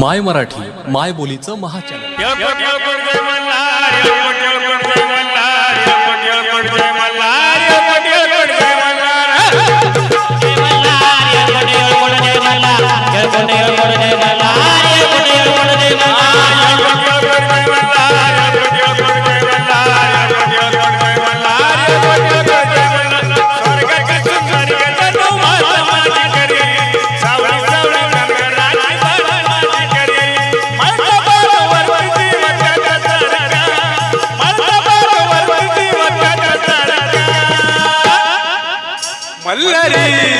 माय मराठी माय बोलीचं महाचॅनल. Hare